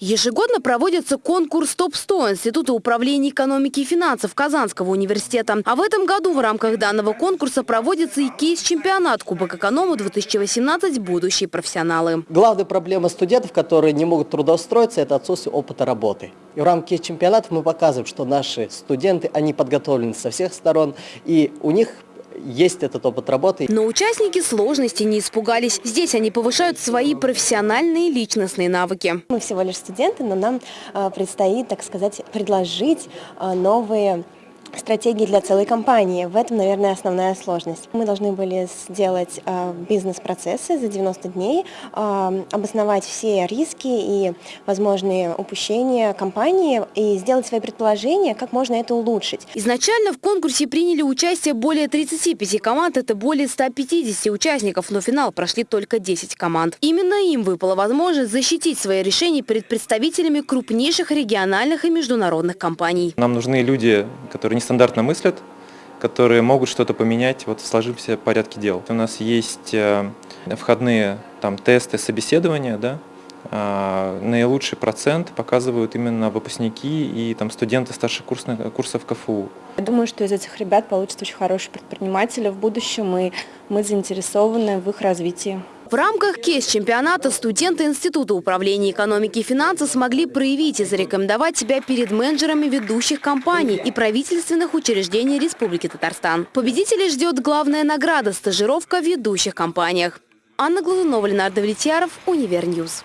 Ежегодно проводится конкурс ТОП-100 Института управления экономики и финансов Казанского университета. А в этом году в рамках данного конкурса проводится и кейс-чемпионат Кубок Эконома-2018 «Будущие профессионалы». Главная проблема студентов, которые не могут трудоустроиться, это отсутствие опыта работы. И в рамках чемпионатов мы показываем, что наши студенты, они подготовлены со всех сторон, и у них есть этот опыт работы. Но участники сложности не испугались. Здесь они повышают свои профессиональные и личностные навыки. Мы всего лишь студенты, но нам э, предстоит, так сказать, предложить э, новые стратегии для целой компании. В этом, наверное, основная сложность. Мы должны были сделать э, бизнес-процессы за 90 дней, э, обосновать все риски и возможные упущения компании и сделать свои предположения, как можно это улучшить. Изначально в конкурсе приняли участие более 35 команд, это более 150 участников, но финал прошли только 10 команд. Именно им выпала возможность защитить свои решения перед представителями крупнейших региональных и международных компаний. Нам нужны люди, которые нестандартно мыслят, которые могут что-то поменять вот в сложившемся порядке дел. У нас есть э, входные там, тесты, собеседования, да, а, наилучший процент показывают именно выпускники и там, студенты старших курсов, КФУ. Я думаю, что из этих ребят получится очень хорошие предприниматели в будущем, и мы заинтересованы в их развитии. В рамках кейс-чемпионата студенты Института управления экономики и финансов смогли проявить и зарекомендовать себя перед менеджерами ведущих компаний и правительственных учреждений Республики Татарстан. Победителей ждет главная награда – стажировка в ведущих компаниях. Анна Глазунова, Ленардо Влетьяров, Универньюз.